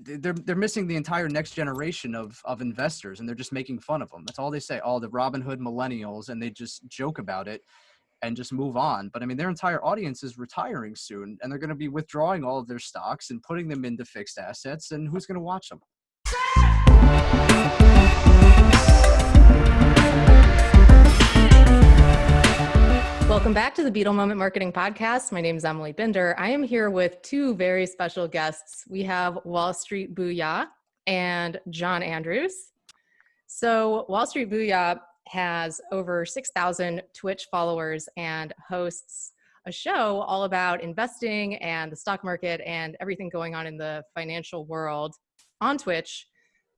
they're they're missing the entire next generation of of investors and they're just making fun of them. That's all they say. All the Robinhood millennials and they just joke about it and just move on. But i mean their entire audience is retiring soon and they're going to be withdrawing all of their stocks and putting them into fixed assets and who's going to watch them Welcome back to the Beetle Moment Marketing Podcast. My name is Emily Binder. I am here with two very special guests. We have Wall Street Booyah and John Andrews. So, Wall Street Booyah has over 6,000 Twitch followers and hosts a show all about investing and the stock market and everything going on in the financial world on Twitch,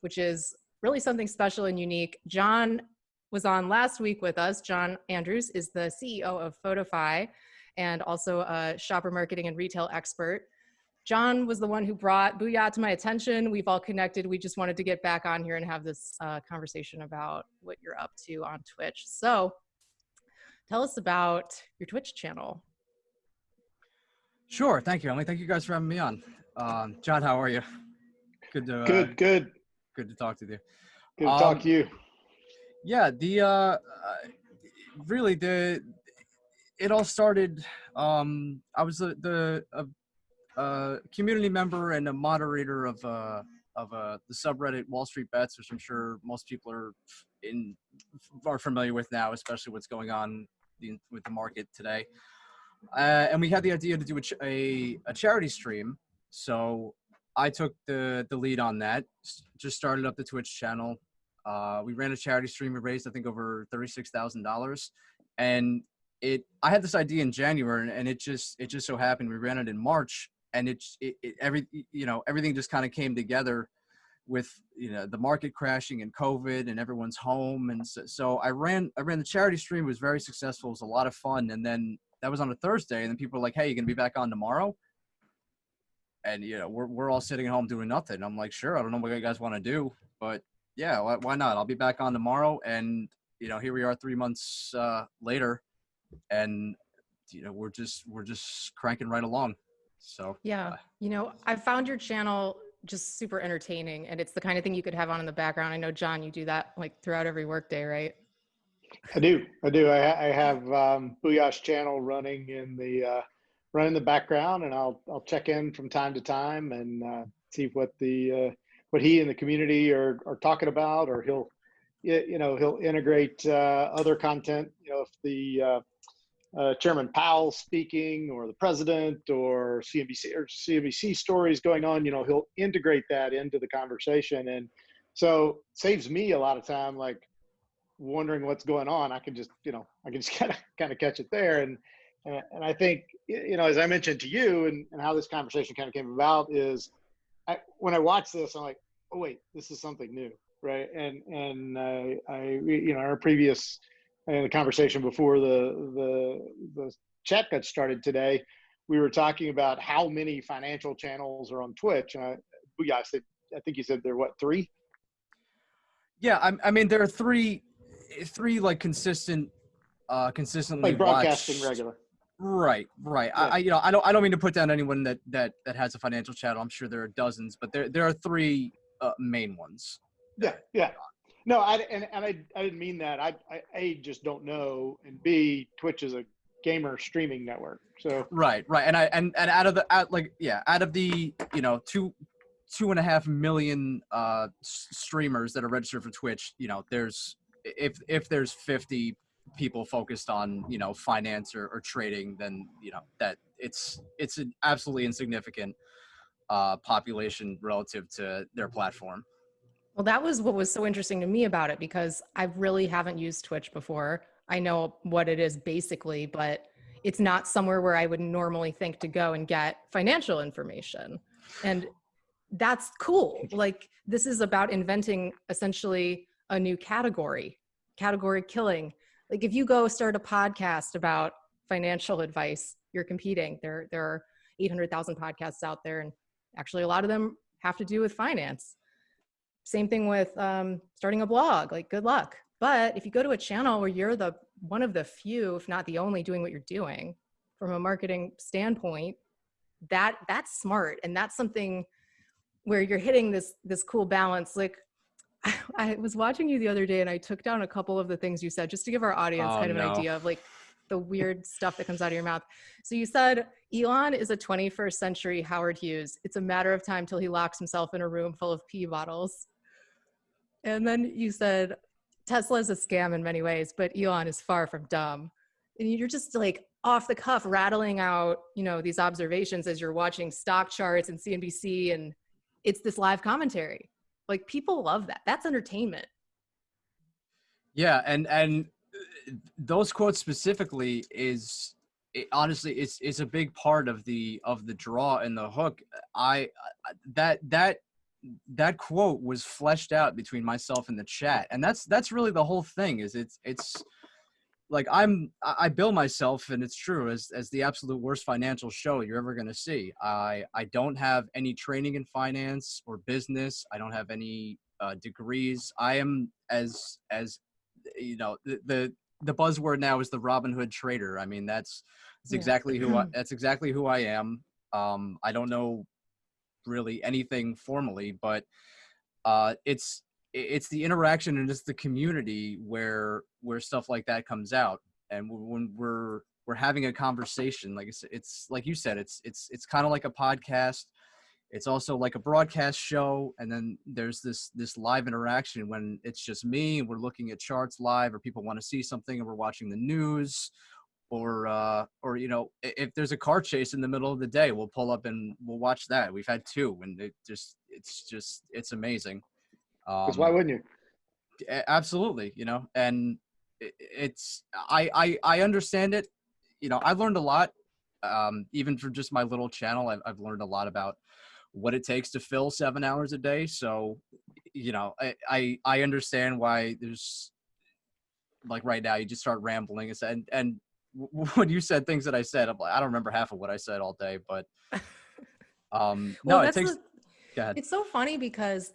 which is really something special and unique. John was on last week with us. John Andrews is the CEO of Photofy and also a shopper marketing and retail expert. John was the one who brought Booyah to my attention. We've all connected. We just wanted to get back on here and have this uh, conversation about what you're up to on Twitch. So tell us about your Twitch channel. Sure. Thank you, Emily. Thank you guys for having me on. Um, John, how are you? Good to uh, good, good. Good to talk to you. Good to um, talk to you yeah the uh, really the it all started um i was the the uh, community member and a moderator of uh of uh the subreddit wall street bets which i'm sure most people are in are familiar with now especially what's going on the, with the market today. Uh, and we had the idea to do a, a, a charity stream so i took the the lead on that just started up the twitch channel uh, we ran a charity stream. We raised, I think, over thirty-six thousand dollars, and it. I had this idea in January, and it just it just so happened we ran it in March, and it's it, it every you know everything just kind of came together with you know the market crashing and COVID and everyone's home, and so, so I ran I ran the charity stream. It was very successful. It was a lot of fun, and then that was on a Thursday, and then people were like, "Hey, you're gonna be back on tomorrow?" And you know we're we're all sitting at home doing nothing. I'm like, "Sure, I don't know what you guys want to do, but yeah, why, why not? I'll be back on tomorrow. And, you know, here we are three months uh, later and, you know, we're just, we're just cranking right along. So, yeah, uh, you know, I found your channel just super entertaining and it's the kind of thing you could have on in the background. I know John, you do that like throughout every workday, right? I do. I do. I, I have um, Booyah's channel running in the uh, running the background, and I'll I'll check in from time to time and uh, see what the uh, what he and the community are, are talking about, or he'll, you know, he'll integrate uh, other content. You know, if the uh, uh, Chairman Powell speaking, or the president, or CNBC or CNBC stories going on, you know, he'll integrate that into the conversation, and so saves me a lot of time, like wondering what's going on. I can just, you know, I can just kind of kind of catch it there, and and I think, you know, as I mentioned to you, and, and how this conversation kind of came about is I, when I watch this, I'm like, oh wait, this is something new, right? And and uh, I, you know, our previous uh, the conversation before the the the chat got started today, we were talking about how many financial channels are on Twitch, and I, yeah, I said, I think you said there what three? Yeah, I, I mean there are three, three like consistent, uh, consistently like broadcasting watched, regular. Right, right. Yeah. I, I, you know, I don't, I don't mean to put down anyone that that that has a financial channel. I'm sure there are dozens, but there there are three uh, main ones. Yeah, yeah. No, I and, and I I didn't mean that. I, I a just don't know, and b Twitch is a gamer streaming network. So right, right, and I and and out of the out like yeah, out of the you know two two and a half million uh streamers that are registered for Twitch, you know, there's if if there's 50 people focused on you know finance or, or trading then you know that it's it's an absolutely insignificant uh, population relative to their platform. Well that was what was so interesting to me about it because i really haven't used twitch before. I know what it is basically but it's not somewhere where i would normally think to go and get financial information. And that's cool. Like this is about inventing essentially a new category category killing like if you go start a podcast about financial advice you're competing. There there are 800000 podcasts out there and actually a lot of them have to do with finance. Same thing with um, starting a blog like good luck. But if you go to a channel where you're the one of the few if not the only doing what you're doing from a marketing standpoint that that's smart. And that's something where you're hitting this this cool balance. Like I was watching you the other day and I took down a couple of the things you said just to give our audience Oh, kind of no. an idea of like the weird stuff that comes out of your mouth. So you said Elon is a 21st century Howard Hughes. It's a matter of time till he locks himself in a room full of pee bottles. And then you said Tesla is a scam in many ways, but Elon is far from dumb. And you're just like off the cuff rattling out, you know, these observations as you're watching stock charts and CNBC and it's this live commentary. Like people love that. That's entertainment. Yeah, and and uh, those quotes specifically is it, honestly it's it's a big part of the of the draw and the hook. I I- that that that quote was fleshed out between myself and the chat, and that's that's really the whole thing. Is it's it's like I'm I bill myself, and it's true as as the absolute worst financial show you're ever gonna see. I I don't have any training in finance or business. I don't have any uh, degrees. I am as as you know the, the the buzzword now is the Robinhood trader. I mean that's that's Yeah. exactly who I, that's exactly who I am. Um, I don't know really anything formally, but uh, it's it's the interaction and it's the community where where stuff like that comes out. And when we're we're having a conversation, like it's, it's like you said, it's it's it's kind of like a podcast. It's also like a broadcast show, and then there's this this live interaction when it's just me and we're looking at charts live, or people want to see something and we're watching the news, or uh, or you know if there's a car chase in the middle of the day, we'll pull up and we'll watch that. We've had two, and it just it's just it's amazing. Because Um, why wouldn't you? absolutely you know and it's I, I i understand it. You know I've learned a lot um even for just my little channel I've, I've learned a lot about what it takes to fill seven hours a day. So you know i i, I understand why there's like right now you just start rambling. And and and when you said things that i said I'm like, i don't remember half of what i said all day but um no it takes the-. It's so funny because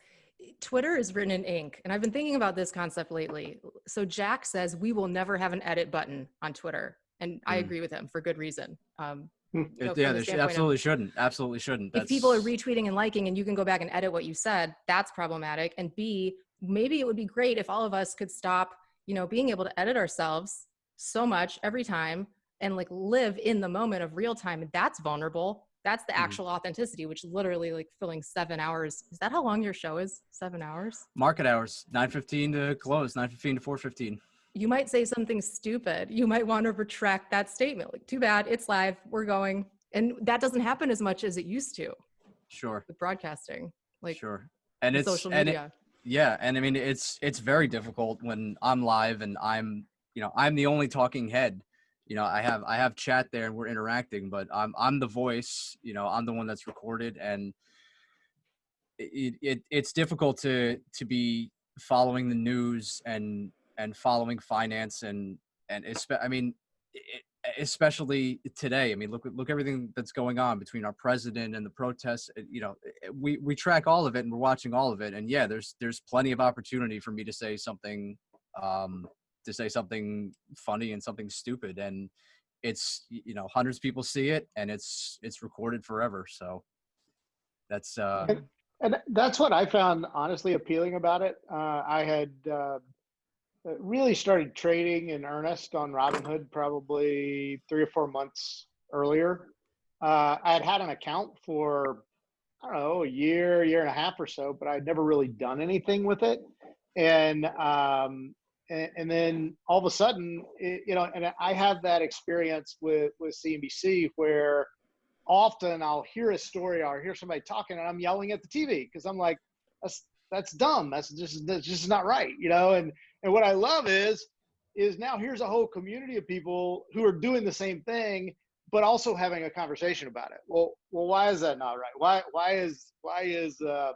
Twitter is written in ink, and I've been thinking about this concept lately. So Jack says we will never have an edit button on Twitter, and I Mm. agree with him for good reason. Um, Hmm. you know, yeah the there should, standpoint of- absolutely shouldn't absolutely shouldn't if people are retweeting and liking and you can go back and edit what you said that's problematic and b maybe it would be great if all of us could stop you know being able to edit ourselves so much every time and like live in the moment of real time and that's vulnerable that's the Mhm. actual authenticity which literally like filling seven hours. Is that how long your show is? Seven hours? Market hours. 9:15 to close 9:15 to 4:15 you might say something stupid. You might want to retract that statement. Like too bad it's live we're going. And that doesn't happen as much as it used to. Sure. With broadcasting like sure. And it's social and it- media. Yeah and i mean it's it's very difficult when i'm live and i'm you know i'm the only talking head you know i have i have chat there and we're interacting but i'm i'm the voice you know i'm the one that's recorded and it, it it's difficult to to be following the news and and following finance and and i mean it, especially today i mean look look everything that's going on between our president and the protests you know we we track all of it and we're watching all of it and yeah there's there's plenty of opportunity for me to say something um to say something funny and something stupid and it's you know hundreds of people see it and it's it's recorded forever so that's uh And- and that's what I found honestly appealing about it. Uh, I had uh, really started trading in earnest on Robinhood probably three or four months earlier. Uh, I had had an account for I don't know a year, year and a half or so, but I'd never really done anything with it. And um, and, and then all of a sudden, it, you know, and I have that experience with with CNBC where often I'll hear a story or hear somebody talking and I'm yelling at the TV because I'm like, that's that's dumb. That's just that's just not right, you know. And and what I love is is now here's a whole community of people who are doing the same thing, but also having a conversation about it. Well, well, why is that not right? Why why is why is uh,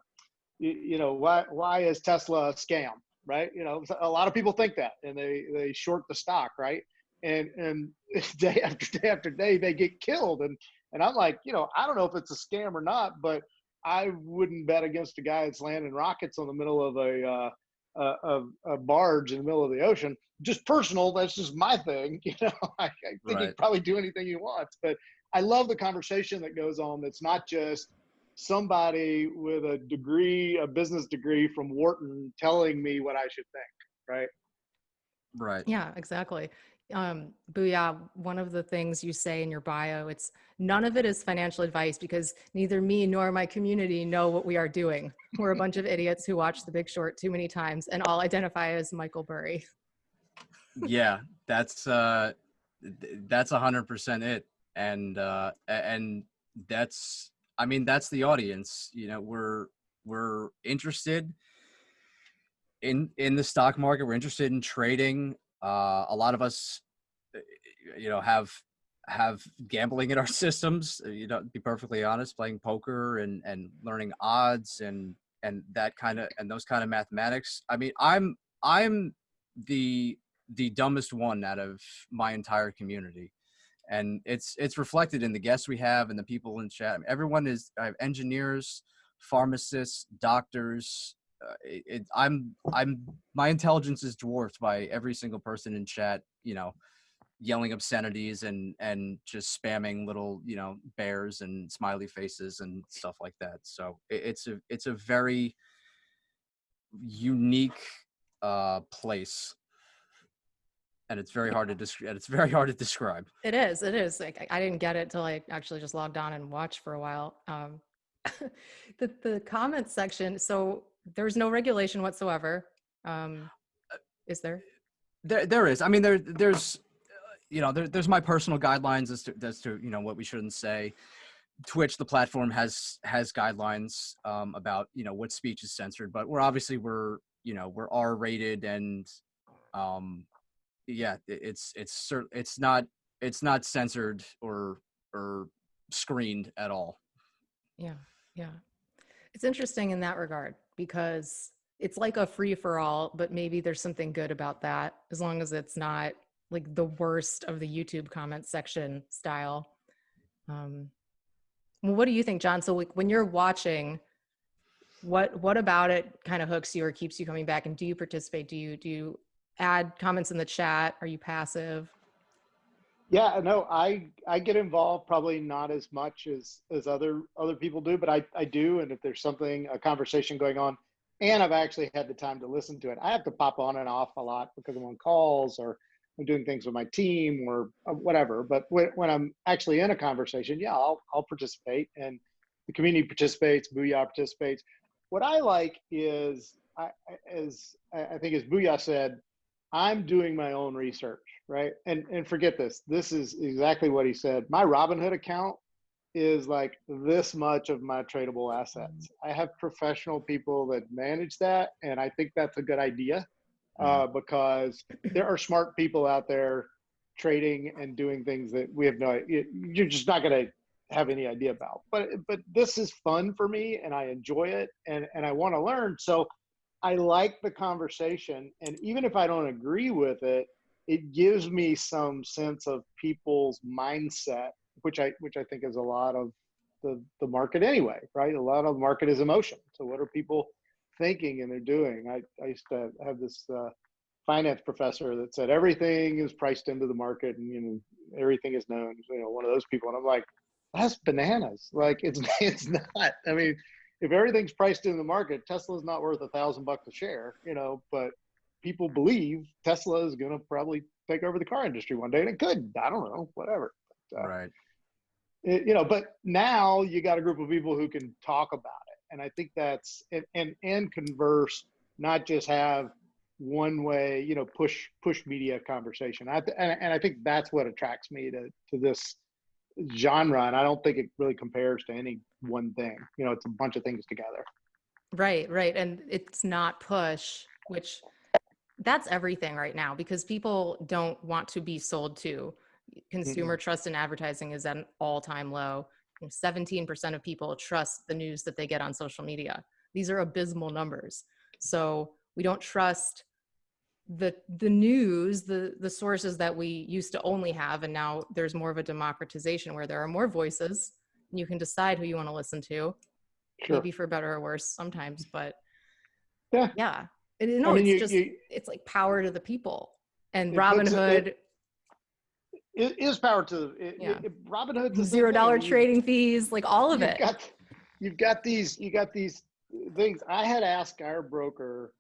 you, you know why why is Tesla a scam? Right? You know, a lot of people think that and they they short the stock, right? And and day after day after day they get killed and and I'm like, you know, I don't know if it's a scam or not, but I wouldn't bet against a guy that's landing rockets on the middle of a uh, a, a, barge in the middle of the ocean. Just personal, that's just my thing. You know, I, I think Right. he'd probably do anything you want, But I love the conversation that goes on. That's not just somebody with a degree, a business degree from Wharton telling me what I should think, right? Right. Yeah, exactly. Um, Booyah, one of the things you say in your bio, it's none of it is financial advice because neither me nor my community know what we are doing. We're a bunch of idiots who watch The Big Short too many times and all identify as Michael Burry. yeah, that's uh that's a hundred percent it. And uh and that's I mean that's the audience. You know, we're we're interested in in the stock market. We're interested in trading. Uh, a lot of us, uh, you know, have have gambling in our systems. uh, You know, to be perfectly honest, playing poker and and learning odds and and that kind of and those kind of mathematics. I mean, I'm I'm the the dumbest one out of my entire community and it's it's reflected in the guests we have and the people in chat. Everyone is i have engineers pharmacists doctors uh, it, it, i'm i'm my intelligence is dwarfed by every single person in chat you know yelling obscenities and and just spamming little you know bears and smiley faces and stuff like that. So it, it's a it's a very unique uh place and it's very hard to describe it's very hard to describe It is, it is. Like I- I didn't get it till I actually just logged on and watched for a while. Um, the the comments section. So there's no regulation whatsoever. Um, is there? There, there is. I mean, there, there's, uh, you know, there, there's my personal guidelines as to, as to, you know, what we shouldn't say. Twitch, the platform has has guidelines um, about, you know, what speech is censored, but we're obviously we're, you know, we're R rated and, um, yeah, it's it's it's not it's not censored or or screened at all. Yeah, yeah. It's interesting in that regard because it's like a free for all, but maybe there's something good about that as long as it's not like the worst of the YouTube comment section style. Um, well, what do you think, John? So like when you're watching, what what about it kind of hooks you or keeps you coming back? And do you participate? Do you do you add comments in the chat? Are you passive? Yeah, no, I I get involved probably not as much as as other other people do, but I I do. And if there's something a conversation going on, and I've actually had the time to listen to it, I have to pop on and off a lot because I'm on calls or I'm doing things with my team or uh, whatever. But when, when I'm actually in a conversation, yeah, I'll I'll participate, and the community participates, Booyah participates. What I like is, I, as I I think as Booyah said, I'm doing my own research, right? And and forget this. This is exactly what he said. My Robinhood account is like this much of my tradable assets. I have professional people that manage that, and I think that's a good idea uh, because there are smart people out there trading and doing things that we have no. you- You're just not going to have any idea about. But but this is fun for me, and I enjoy it, and and I want to learn. So I like the conversation, and even if I don't agree with it, it gives me some sense of people's mindset, which I which I think is a lot of the the market anyway, right? A lot of the market is emotion. So what are people thinking and they're doing? I I used to have this uh, finance professor that said everything is priced into the market, and you know everything is known. You know, one of those people, and I'm like, that's bananas. Like it's it's not. I mean if everything's priced in the market, Tesla's not worth a thousand bucks a share, you know, but people believe Tesla is going to probably take over the car industry one day and it could, I don't know, whatever. Uh, Right. It- you know, but now you got a group of people who can talk about it. And I think that's, and, and, and converse, not just have one way, you know, push, push media conversation. I, and, and I think that's what attracts me to, to this genre. And I don't think it really compares to any one thing, you know, it's a bunch of things together. Right, right. And it's not push, which that's everything right now because people don't want to be sold to. Consumer trust in advertising is at an all time low. 17% of people trust the news that they get on social media. These are abysmal numbers. So we don't trust the the news, the the sources that we used to only have, and now there's more of a democratization where there are more voices. And you can decide who you want to listen to Sure. maybe for better or worse sometimes but Yeah. yeah it, no I mean, it's you, just you, it's like power to the people and Robinhood it- it is power to it, Yeah. Robin same zero dollar trading fees like all of you've it Got, you've got these you got these things. I had asked our broker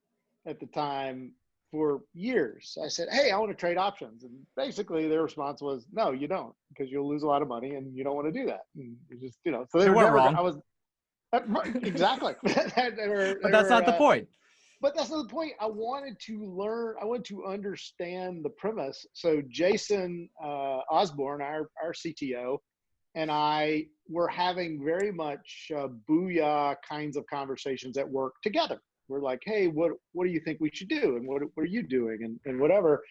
at the time for years. I said, "Hey, I want to trade options," and basically their response was, "No, you don't, because you'll lose a lot of money, and you don't want to do that." And you just you know, so they, They were never, wrong. I was exactly, They were- But that's were, not the uh, point. but that's not the point. I wanted to learn. I wanted to understand the premise. So Jason uh, Osborne, our our CTO, and I were having very much uh, booyah kinds of conversations at work together. We're like, hey, what what do you think we should do, and what what are you doing, and and whatever.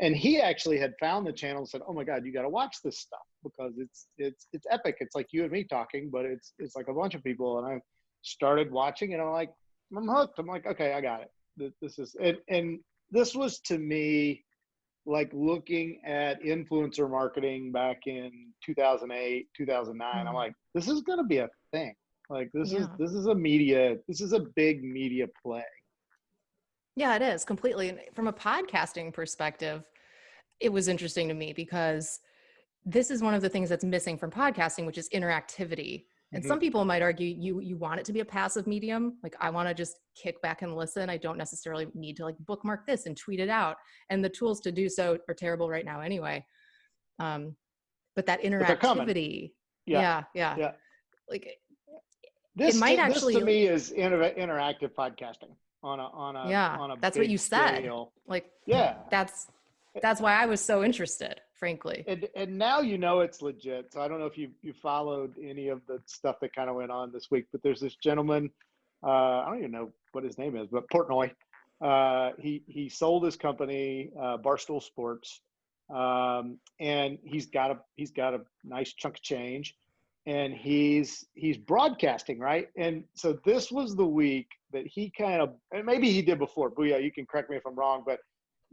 And he actually had found the channel and said, "Oh my God, you got to watch this stuff because it's it's it's epic. It's like you and me talking, but it's it's like a bunch of people." And I started watching, and I'm like, I'm hooked. I'm like, okay, I got it. This is and and this was to me like looking at influencer marketing back in 2008, 2009. I'm Mhm. like, this is going to be a thing. Like this is this is a media. This is a big media play. Yeah, it is completely. And from a podcasting perspective, it was interesting to me because this is one of the things that's missing from podcasting, which is interactivity. And Mhm. some people might argue you you want it to be a passive medium. Like I want to just kick back and listen. I don't necessarily need to like bookmark this and tweet it out. And the tools to do so are terrible right now anyway. Um, but that interactivity, Yeah. yeah, yeah, Yeah. like This, might to, actually- this to me is inter- interactive podcasting on a on a Yeah, on a that's what you said. scale. like Yeah. that's that's why I was so interested, frankly. and and now you know it's legit. So I don't know if you you followed any of the stuff that kind of went on this week, but there's this gentleman. Uh, I don't even know what his name is, but Portnoy. Uh, he he sold his company, uh, Barstool Sports, um, and he's got a he's got a nice chunk of change, and he's he's broadcasting right. And so this was the week that he kind of and maybe he did before. Booyah, you can correct me if I'm wrong, but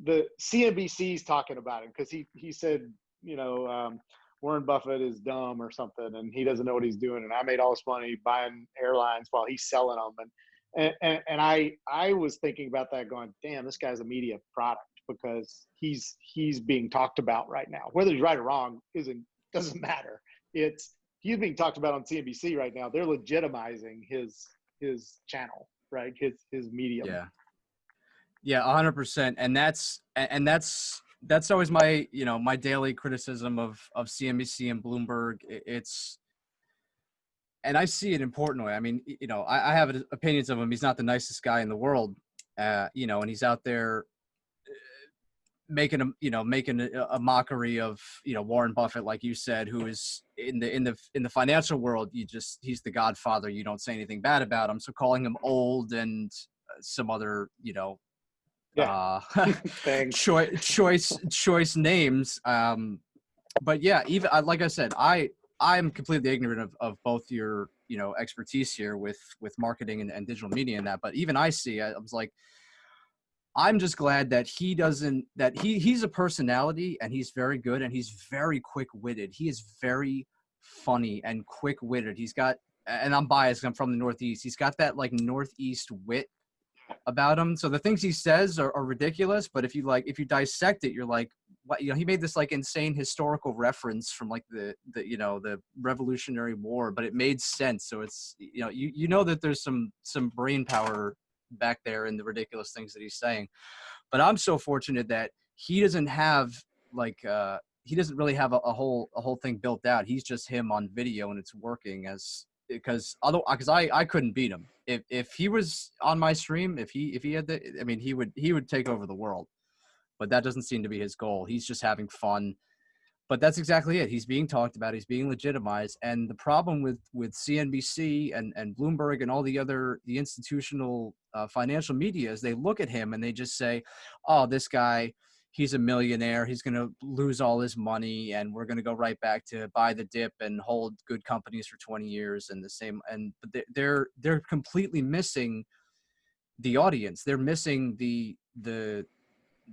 the CNBC's talking about him because he he said you know um, Warren Buffett is dumb or something and he doesn't know what he's doing and I made all this money buying airlines while he's selling them and and and, and I I was thinking about that going damn this guy's a media product because he's he's being talked about right now whether he's right or wrong isn't doesn't matter it's he's being talked about on CNBC right now they're legitimizing his his channel right his his medium Yeah. Yeah, hundred percent. And that's and that's that's always my you know my daily criticism of of CNBC and Bloomberg. It's and I see it in Portnoy. I mean, you know, I, I have opinions of him. He's not the nicest guy in the world, uh, you know, and he's out there making a you know making a, a mockery of you know Warren Buffett, like you said, who is in the in the in the financial world. You just he's the Godfather. You don't say anything bad about him. So calling him old and uh, some other you know Yeah. uh, choice choice choice names um but yeah even like i said i i'm completely ignorant of, of both your you know expertise here with with marketing and, and digital media and that but even i see i was like i'm just glad that he doesn't that he he's a personality and he's very good and he's very quick-witted he is very funny and quick-witted he's got and i'm biased. i'm from the northeast he's got that like northeast wit about him. So the things he says are, are ridiculous, but if you like, if you dissect it, you're like, what? You know, he made this like insane historical reference from like the the you know the Revolutionary War, but it made sense. So it's you know you you know that there's some some brain power back there in the ridiculous things that he's saying. But I'm so fortunate that he doesn't have like uh he doesn't really have a, a whole a whole thing built out. He's just him on video and it's working as because although because I I couldn't beat him if if he was on my stream if he if he had the I mean he would he would take over the world, but that doesn't seem to be his goal. He's just having fun. But that's exactly it. He's being talked about. He's being legitimized. And the problem with with CNBC and and Bloomberg and all the other the institutional uh, financial media is they look at him and they just say, "Oh, this guy." he's a millionaire he's going to lose all his money and we're going to go right back to buy the dip and hold good companies for 20 years and the same and but they- they're they're completely missing the audience they're missing the the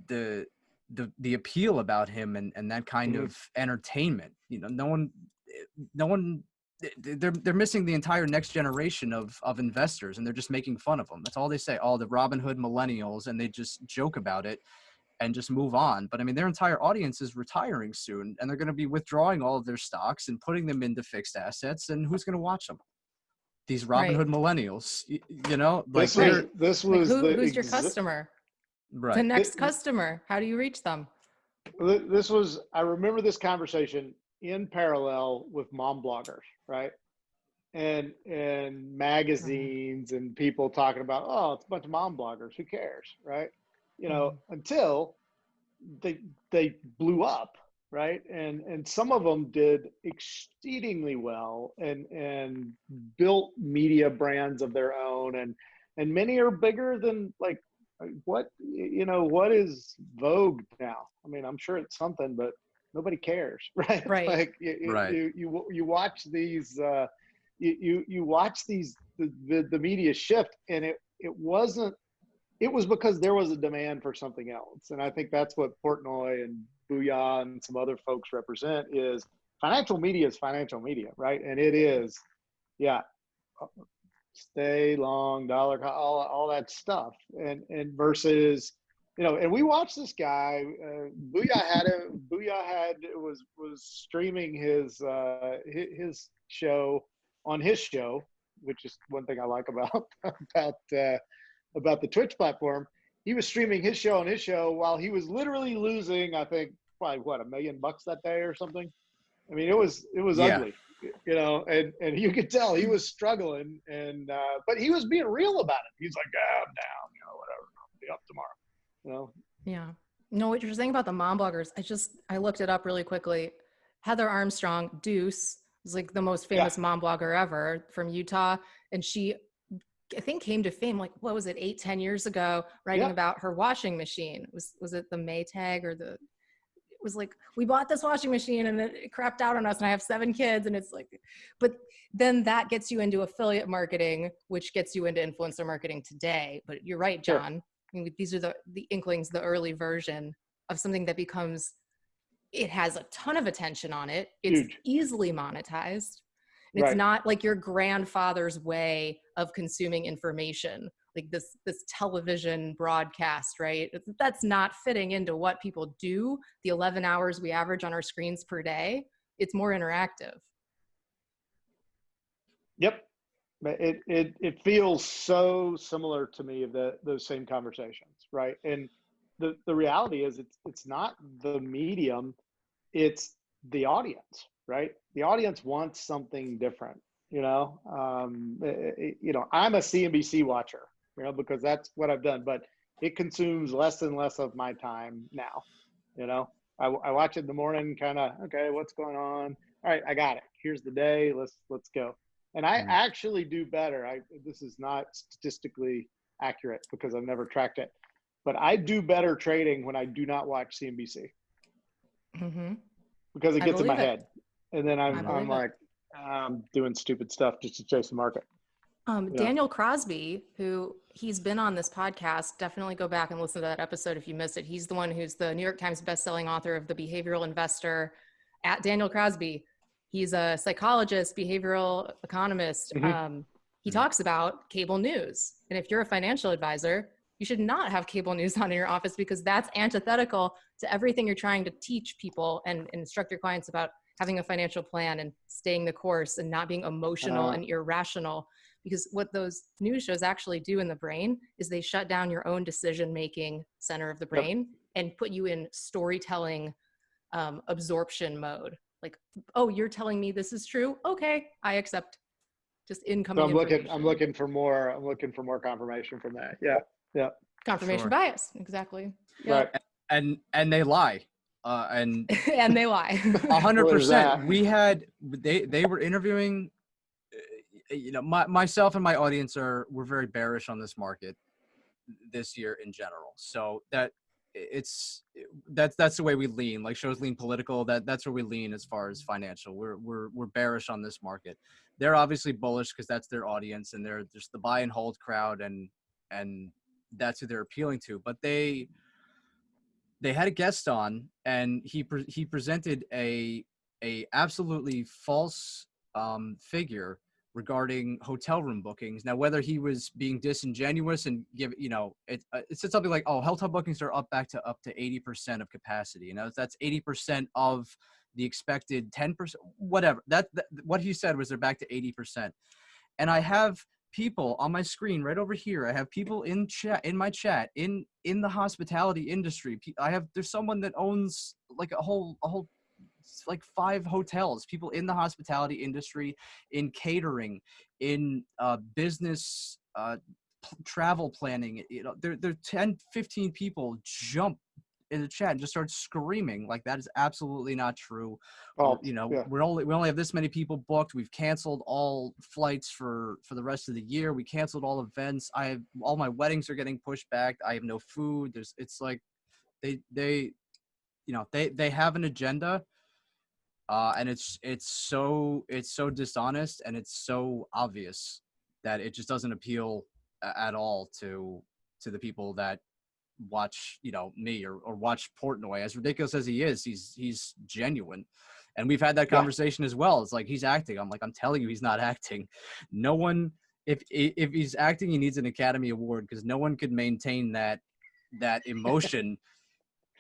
the the the appeal about him and and that kind Mhm. of entertainment you know no one eh, no one eh, eh, they're they're missing the entire next generation of of investors and they're just making fun of them that's all they say all the Robinhood millennials and they just joke about it and just move on. But I mean, their entire audience is retiring soon, and they're going to be withdrawing all of their stocks and putting them into fixed assets. And who's going to watch them? these Robin Right. Hood millennials. You, you know, like This was they're this Like, who, the who's your customer? The right. next Th- customer. How do you reach them? This was I remember this conversation in parallel with mom bloggers, right? And and mm-hmm. magazines and people talking about, oh, it's a bunch of mom bloggers. Who cares, right? You know, mm-hmm. until they they blew up, right? And and some of them did exceedingly well and and built media brands of their own, and and many are bigger than like what you know what is vogue now i mean i'm sure it's something but nobody cares right Right. like you, you- Right. you, you you watch these uh you you, you watch these the, the the media shift and it it wasn't it was because there was a demand for something else and i think that's what portnoy and booyah and some other folks represent is financial media is financial media right and it is yeah stay long dollar all, all that stuff. And and versus you know and we watched this guy uh, booyah had a booyah had was was streaming his uh his show on his show which is one thing i like about about uh about the twitch platform. He was streaming his show on his show while he was literally losing i think probably what a million bucks that day or something? I mean it was it was Yeah. ugly you know, and and you could tell he was struggling, and uh, but he was being real about it. He's like, yeah, I'm down, you know, whatever, I'll be up tomorrow, you know. Yeah. No, what you're saying about the mom bloggers, I just I looked it up really quickly. Heather Armstrong, Dooce, is like the most Yeah. famous mom blogger ever from Utah. And she I think came to fame like what was it, eight, ten years ago, writing Yeah. about her washing machine. Was was it the Maytag or the was like we bought this washing machine and it, crapped out on us and I have seven kids and it's like but then that gets you into affiliate marketing which gets you into influencer marketing today but you're right Sure. John I mean, these are the the inklings the early version of something that becomes it has a ton of attention on it it's Huge. easily monetized and Right. it's not like your grandfather's way of consuming information like this this television broadcast right that's not fitting into what people do the 11 hours we average on our screens per day it's more interactive Yep, it it it feels so similar to me of the those same conversations, right? And the the reality is, it's it's not the medium, it's the audience, right? The audience wants something different, you know. Um, eh, eh, you know, I'm a CNBC watcher, you know, because that's what I've done, but it consumes less and less of my time now. You know, I, I watch it in the morning, kind of okay, what's going on? All right, I got it. Here's the day. Let's let's go. And I Mhm. actually do better. I this is not statistically accurate because I've never tracked it, but I do better trading when I do not watch CNBC hmm because it gets in my it. head, and then I'm I'm it. like I'm doing stupid stuff just to chase the market. Um, Yeah. Daniel Crosby, who he's been on this podcast, definitely go back and listen to that episode if you missed it. He's the one who's the New York Times bestselling author of The Behavioral Investor. At Daniel Crosby, he's a psychologist, behavioral economist. Mhm. Um, he talks about cable news, and if you're a financial advisor, you should not have cable news on in your office because that's antithetical to everything you're trying to teach people and, instruct your clients about having a financial plan and staying the course and not being emotional Uh-huh. and irrational because what those news shows actually do in the brain is they shut down your own decision making center of the brain and put you in storytelling um, absorption mode like oh you're telling me this is true okay i accept just incoming So I'm looking I'm looking for more I'm looking for more confirmation from that. Yeah, yeah confirmation Sure. bias exactly Yep. right. and and they lie uh, and and they lie A hundred percent. We had they they were interviewing. Uh, You know, my, myself and my audience are we're very bearish on this market this year in general. So that it's that's that's the way we lean. Like shows lean political. That that's where we lean as far as financial. We're we're we're bearish on this market. They're obviously bullish because that's their audience and they're just the buy and hold crowd and and that's who they're appealing to. But they they had a guest on and he pre- he presented a a absolutely false um, figure regarding hotel room bookings. Now, whether he was being disingenuous and give you know it, uh, it said something like, "Oh, hotel bookings are up back to up to eighty percent of capacity." You know, that's eighty percent of the expected ten percent, whatever. That, that what he said was they're back to eighty percent. and I have people on my screen right over here. I have people in chat in my chat in in the hospitality industry. I have there's someone that owns like a whole a whole like five hotels. People in the hospitality industry, in catering, in uh, business, uh, travel planning. You know, there there 10, 15 people jump in the chat and just start screaming like that is absolutely not true Oh, you know yeah. we're only we only have this many people booked we've canceled all flights for for the rest of the year we canceled all events i have all my weddings are getting pushed back i have no food there's it's like they they you know they they have an agenda uh and it's it's so it's so dishonest and it's so obvious that it just doesn't appeal at all to to the people that watch you know me or, or watch Portnoy as ridiculous as he is he's he's genuine. And we've had that Yeah. conversation as well. It's like he's acting. I'm like i'm telling you he's not acting. No one if if he's acting he needs an academy award because no one could maintain that that emotion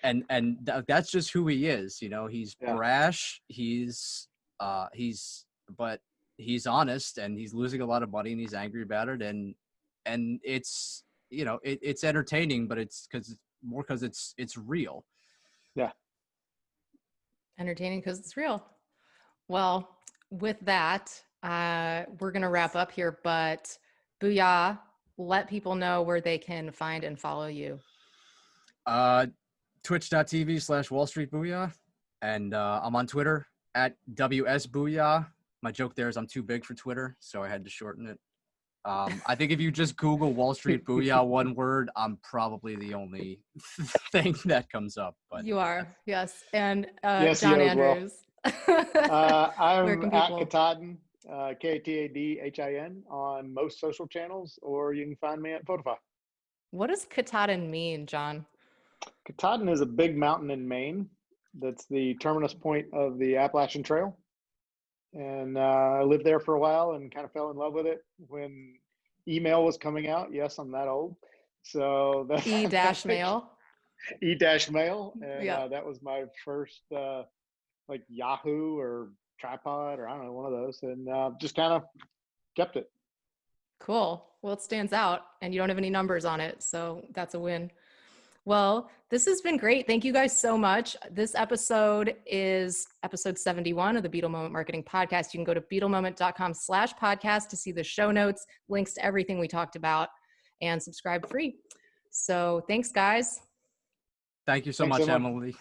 and and th- that's just who he is you know he's Yeah. brash he's uh he's but he's honest and he's losing a lot of money and he's angry about it and and it's you know it, it's entertaining but it's because more because it's it's real Yeah. entertaining because it's real. Well, with that, uh, we're going to wrap up here, but Booyah, let people know where they can find and follow you. uh twitch.tv slash wall street booyah and uh i'm on twitter at ws booyah my joke there is i'm too big for twitter so i had to shorten it um i think if you just google wall street booyah one word i'm probably the only thing that comes up but You are, yes. And uh, Yes, John you as well. Andrews. Uh, I'm can at people- Katahdin, uh, K T A D H I N on most social channels, or you can find me at Photofy. what does Katahdin mean, John? Katahdin is a big mountain in Maine. That's the terminus point of the Appalachian Trail. And uh, I lived there for a while and kind of fell in love with it when email was coming out. Yes, I'm that old. So that, E dash mail. E dash mail, and Yeah. uh, that was my first uh, like Yahoo or tripod or I don't know one of those, and uh, just kind of kept it. Cool. Well, it stands out and you don't have any numbers on it. So that's a win. Well, this has been great. Thank you guys so much. This episode is episode 71 of the Beetle Moment Marketing Podcast. You can go to beetlemoment.com slash podcast to see the show notes, links to everything we talked about, and subscribe free. So thanks, guys. thank you so Thanks, much Emma. emily